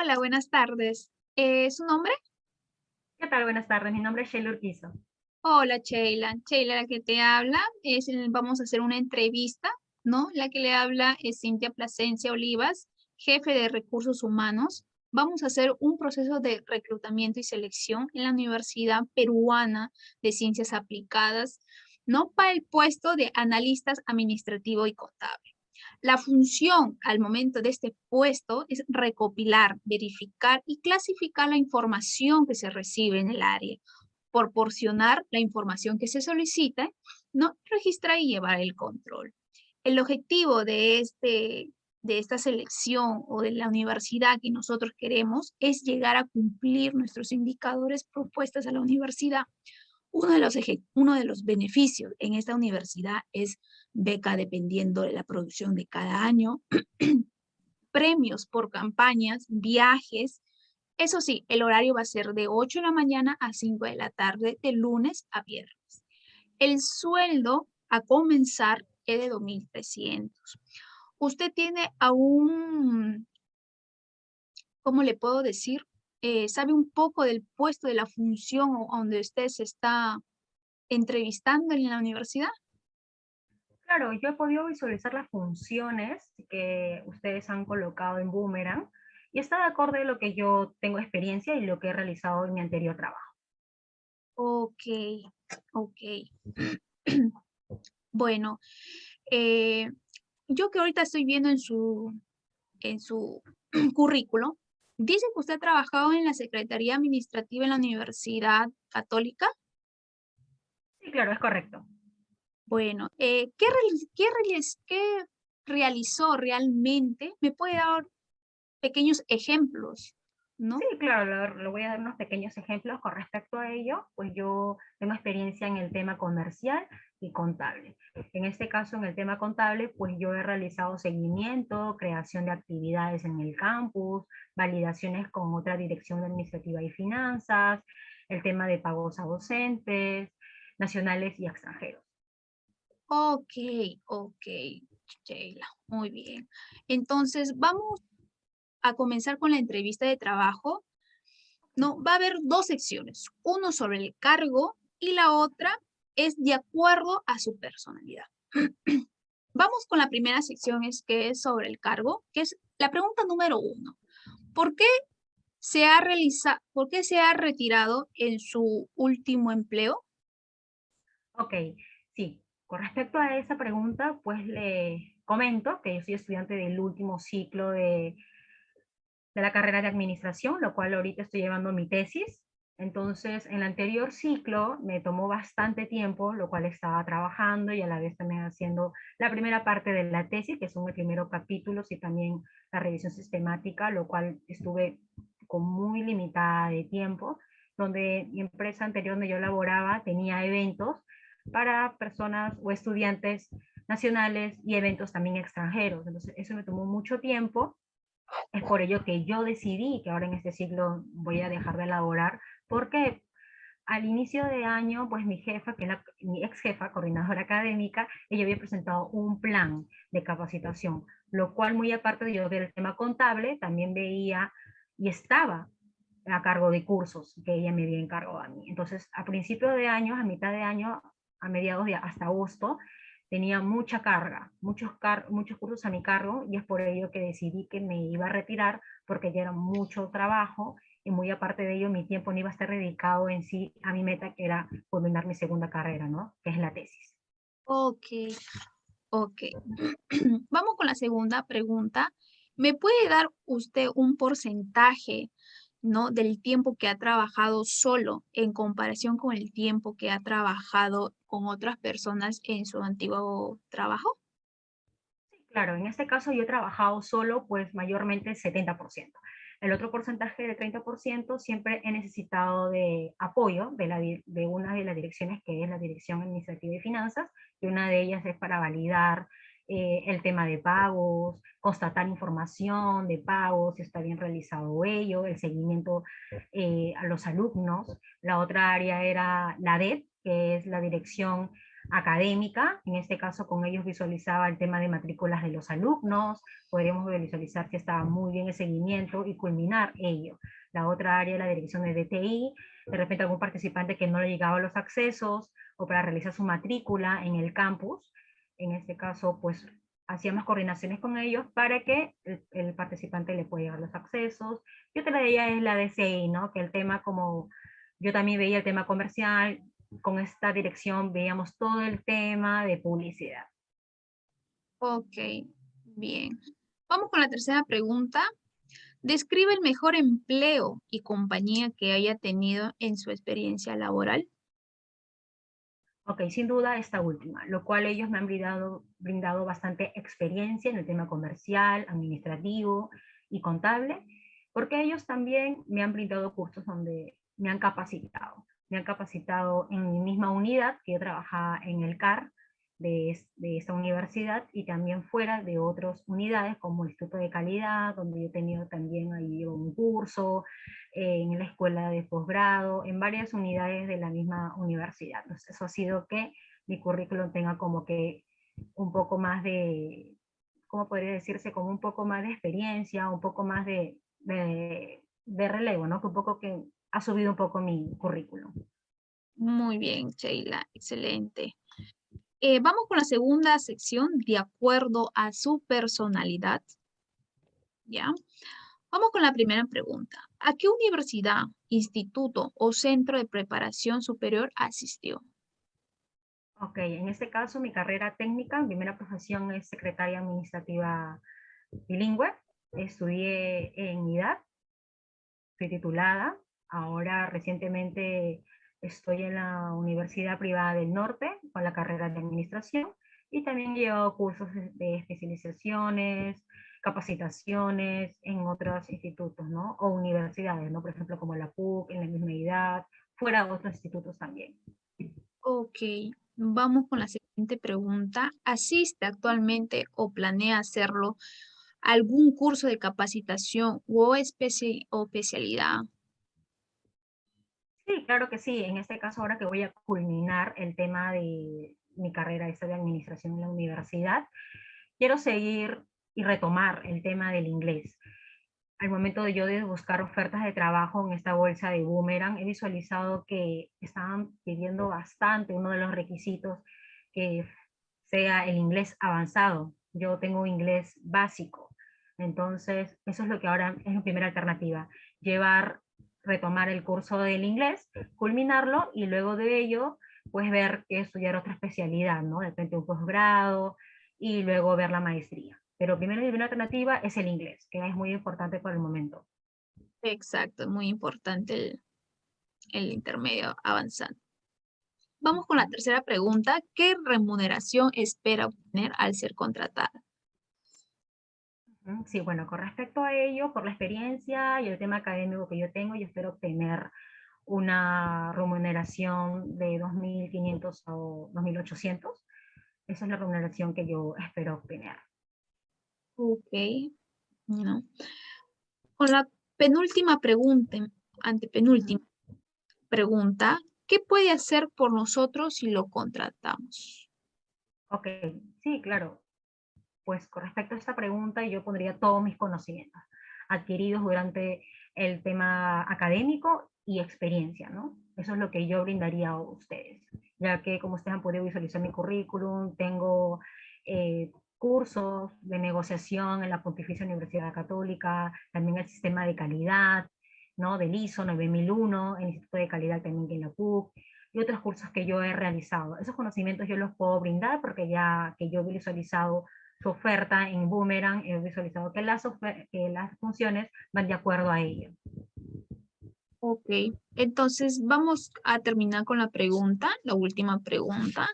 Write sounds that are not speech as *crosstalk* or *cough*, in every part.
Hola, buenas tardes. Eh, ¿Su nombre? ¿Qué tal? Buenas tardes. Mi nombre es Sheila Urquizo. Hola, Sheila. Sheila, la que te habla, es, vamos a hacer una entrevista, ¿no? La que le habla es Cintia Plasencia Olivas, jefe de Recursos Humanos. Vamos a hacer un proceso de reclutamiento y selección en la Universidad Peruana de Ciencias Aplicadas, ¿no? Para el puesto de analistas administrativo y contable. La función al momento de este puesto es recopilar, verificar y clasificar la información que se recibe en el área, proporcionar la información que se solicita, ¿no? registrar y llevar el control. El objetivo de, este, de esta selección o de la universidad que nosotros queremos es llegar a cumplir nuestros indicadores propuestos a la universidad. Uno de, los uno de los beneficios en esta universidad es beca dependiendo de la producción de cada año, *clears throat* premios por campañas, viajes. Eso sí, el horario va a ser de 8 de la mañana a 5 de la tarde, de lunes a viernes. El sueldo a comenzar es de 2.300. Usted tiene aún, ¿cómo le puedo decir? Eh, sabe un poco del puesto, de la función donde usted se está entrevistando en la universidad? Claro, yo he podido visualizar las funciones que ustedes han colocado en Boomerang y está de acuerdo a lo que yo tengo experiencia y lo que he realizado en mi anterior trabajo. Ok, ok. *clears throat* bueno, eh, yo que ahorita estoy viendo en su, en su *clears throat* currículo, dice que usted ha trabajado en la Secretaría Administrativa en la Universidad Católica. Sí, claro, es correcto. Bueno, eh, ¿qué, qué, ¿qué realizó realmente? ¿Me puede dar pequeños ejemplos? ¿No? Sí, claro, le voy a dar unos pequeños ejemplos con respecto a ello, pues yo tengo experiencia en el tema comercial y contable. En este caso, en el tema contable, pues yo he realizado seguimiento, creación de actividades en el campus, validaciones con otra dirección administrativa y finanzas, el tema de pagos a docentes, nacionales y extranjeros. Ok, ok, Sheila, muy bien. Entonces, vamos a comenzar con la entrevista de trabajo. No, va a haber dos secciones, uno sobre el cargo y la otra es de acuerdo a su personalidad. *clears throat* Vamos con la primera sección, es que es sobre el cargo, que es la pregunta número uno. ¿Por qué se ha realizado, por qué se ha retirado en su último empleo? Ok, sí. Con respecto a esa pregunta, pues le comento que yo soy estudiante del último ciclo de, de la carrera de administración, lo cual ahorita estoy llevando mi tesis. Entonces, en el anterior ciclo me tomó bastante tiempo, lo cual estaba trabajando y a la vez también haciendo la primera parte de la tesis, que son los primeros capítulos y también la revisión sistemática, lo cual estuve con muy limitada de tiempo, donde mi empresa anterior donde yo laboraba tenía eventos para personas o estudiantes nacionales y eventos también extranjeros. Entonces, eso me tomó mucho tiempo. Es por ello que yo decidí que ahora en este ciclo voy a dejar de elaborar, porque al inicio de año, pues mi jefa, que es la, mi ex jefa, coordinadora académica, ella había presentado un plan de capacitación, lo cual muy aparte de yo ver el tema contable, también veía y estaba a cargo de cursos que ella me había encargado a mí. Entonces, a principio de año, a mitad de año, a mediados de hasta agosto, tenía mucha carga, muchos, muchos cursos a mi cargo, y es por ello que decidí que me iba a retirar, porque ya era mucho trabajo, y muy aparte de ello, mi tiempo no iba a estar dedicado en sí a mi meta, que era culminar mi segunda carrera, ¿no? Que es la tesis. Ok, ok. *clears throat* Vamos con la segunda pregunta. ¿Me puede dar usted un porcentaje ¿no? Del tiempo que ha trabajado solo en comparación con el tiempo que ha trabajado con otras personas en su antiguo trabajo? Claro, en este caso yo he trabajado solo pues mayormente el 70%. El otro porcentaje de 30% siempre he necesitado de apoyo de, de una de las direcciones que es la Dirección Administrativa y Finanzas, y una de ellas es para validar eh, el tema de pagos, constatar información de pagos, si está bien realizado ello, el seguimiento eh, a los alumnos. La otra área era la DEP, que es la Dirección académica, en este caso con ellos visualizaba el tema de matrículas de los alumnos, podríamos visualizar que estaba muy bien el seguimiento y culminar ello. La otra área, la dirección de DTI, de repente algún participante que no le llegaba los accesos o para realizar su matrícula en el campus, en este caso pues hacíamos coordinaciones con ellos para que el, participante le pueda llegar los accesos. Y otra de ellas es la DCI, ¿no? Que el tema como, yo también veía el tema comercial, con esta dirección veíamos todo el tema de publicidad. Ok, bien. Vamos con la tercera pregunta. Describe el mejor empleo y compañía que haya tenido en su experiencia laboral. Ok, sin duda esta última, lo cual ellos me han brindado, brindado bastante experiencia en el tema comercial, administrativo y contable, porque ellos también me han brindado cursos donde me han capacitado. Me han capacitado en mi misma unidad, que yo trabajaba en el CAR, de, esta universidad y también fuera de otras unidades como el Instituto de Calidad, donde yo he tenido también ahí un curso, eh, en la escuela de posgrado, en varias unidades de la misma universidad. Entonces eso ha sido que mi currículum tenga como que un poco más de, ¿cómo podría decirse? Como un poco más de experiencia, un poco más de, de, de relevo, ¿no? Que un poco que ha subido un poco mi currículum. Muy bien, Sheila, excelente. Eh, vamos con la segunda sección, de acuerdo a su personalidad. ¿Ya? Vamos con la primera pregunta. ¿A qué universidad, instituto o centro de preparación superior asistió? Ok, en este caso mi carrera técnica, mi primera profesión es secretaria administrativa bilingüe. Estudié en IDAD, fui titulada. Ahora recientemente Estoy en la Universidad Privada del Norte con la carrera de Administración y también llevo cursos de especializaciones, capacitaciones en otros institutos, ¿no? O universidades, ¿no? Por ejemplo, como la PUC, en la misma edad, fuera de otros institutos también. Ok, vamos con la siguiente pregunta. ¿Asiste actualmente o planea hacerlo algún curso de capacitación o, o especialidad Sí, claro que sí. En este caso, ahora que voy a culminar el tema de mi carrera esta de administración en la universidad, quiero seguir y retomar el tema del inglés. Al momento de yo de buscar ofertas de trabajo en esta bolsa de Boomerang, he visualizado que estaban pidiendo bastante uno de los requisitos que sea el inglés avanzado. Yo tengo inglés básico. Entonces, eso es lo que ahora es mi primera alternativa. Llevar retomar el curso del inglés, culminarlo y luego de ello, pues ver que estudiar otra especialidad, ¿no? De repente un posgrado y luego ver la maestría. Pero primero y primera alternativa es el inglés, que es muy importante por el momento. Exacto, es muy importante el, el intermedio avanzado. Vamos con la tercera pregunta. ¿Qué remuneración espera obtener al ser contratada? Sí, bueno, con respecto a ello, por la experiencia y el tema académico que yo tengo, yo espero obtener una remuneración de 2.500 o 2.800. Esa es la remuneración que yo espero obtener. Ok. No. Con la penúltima pregunta, antepenúltima pregunta, ¿qué puede hacer por nosotros si lo contratamos? Ok, sí, claro pues con respecto a esta pregunta yo pondría todos mis conocimientos adquiridos durante el tema académico y experiencia, ¿no? Eso es lo que yo brindaría a ustedes, ya que como ustedes han podido visualizar mi currículum, tengo eh, cursos de negociación en la Pontificia Universidad Católica, también el sistema de calidad, ¿no? Del ISO 9001, el Instituto de Calidad también en la PUC, y otros cursos que yo he realizado. Esos conocimientos yo los puedo brindar porque ya que yo he visualizado su oferta en Boomerang, he visualizado que las, que las funciones van de acuerdo a ello. Ok, entonces vamos a terminar con la pregunta, la última pregunta.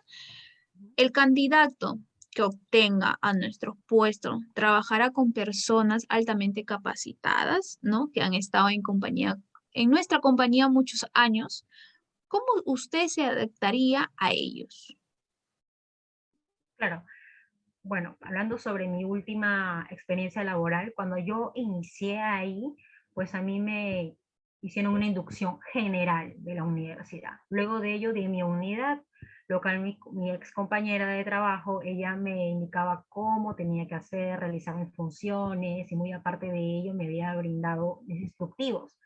El candidato que obtenga a nuestro puesto trabajará con personas altamente capacitadas, ¿no? Que han estado en compañía, en nuestra compañía muchos años. ¿Cómo usted se adaptaría a ellos? Claro, bueno, hablando sobre mi última experiencia laboral, cuando yo inicié ahí, pues a mí me hicieron una inducción general de la universidad. Luego de ello, de mi unidad, lo cual mi, mi, ex compañera de trabajo, ella me indicaba cómo tenía que hacer, realizar mis funciones, y muy aparte de ello me había brindado instructivos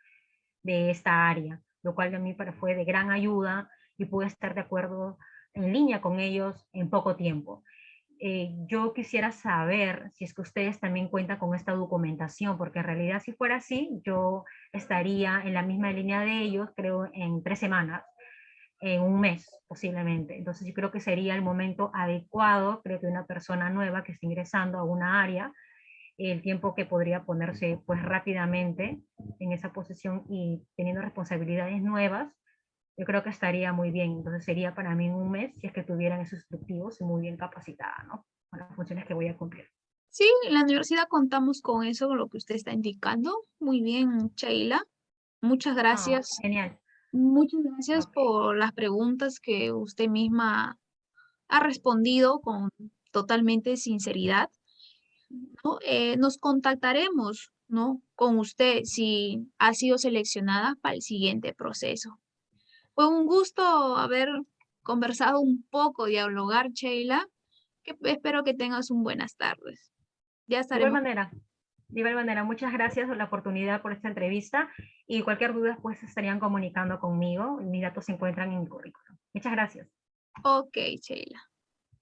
de esta área, lo cual a mí fue de gran ayuda y pude estar de acuerdo en línea con ellos en poco tiempo. Eh, yo quisiera saber si es que ustedes también cuentan con esta documentación, porque en realidad si fuera así, yo estaría en la misma línea de ellos, creo, en tres semanas, en un mes posiblemente. Entonces yo creo que sería el momento adecuado, creo que una persona nueva que esté ingresando a una área, el tiempo que podría ponerse pues rápidamente en esa posición y teniendo responsabilidades nuevas, yo creo que estaría muy bien. Entonces sería para mí un mes si es que tuvieran esos instructivos y muy bien capacitada, ¿no? Con las funciones que voy a cumplir. Sí, en la universidad contamos con eso, con lo que usted está indicando. Muy bien, Sheila. Muchas ah, gracias. genial. Muchas gracias por las preguntas que usted misma ha respondido con totalmente sinceridad. ¿no? Eh, nos contactaremos ¿no? con usted si ha sido seleccionada para el siguiente proceso. Fue un gusto haber conversado un poco, dialogar, Sheila. Que espero que tengas un buenas tardes. Ya estaremos. De igual manera. De igual manera, muchas gracias por la oportunidad por esta entrevista y cualquier duda pues estarían comunicando conmigo. Mis datos se encuentran en mi currículum. Muchas gracias. Ok, Sheila.